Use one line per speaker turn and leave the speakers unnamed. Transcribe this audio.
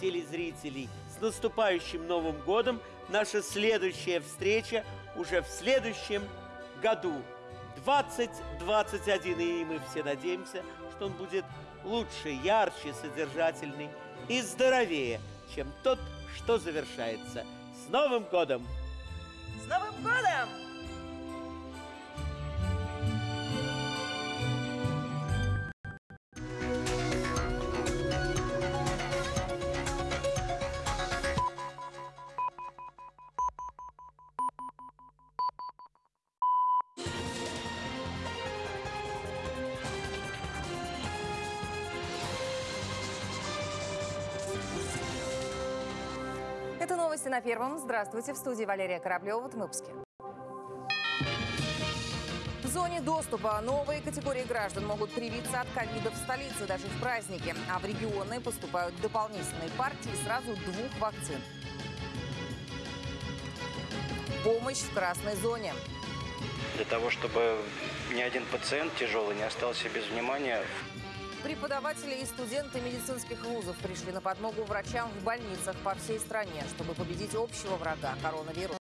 телезрителей, с наступающим Новым годом! Наша следующая встреча уже в следующем году, 2021, и мы все надеемся, что он будет лучше, ярче, содержательный и здоровее, чем тот, что завершается. С Новым годом!
Это новости на Первом. Здравствуйте. В студии Валерия Кораблева. Вот выпуски. В зоне доступа новые категории граждан могут привиться от ковида в столице даже в праздники. А в регионы поступают дополнительные партии сразу двух вакцин. Помощь в красной зоне.
Для того, чтобы ни один пациент тяжелый не остался без внимания,
Преподаватели и студенты медицинских вузов пришли на подмогу врачам в больницах по всей стране, чтобы победить общего врага – коронавирус.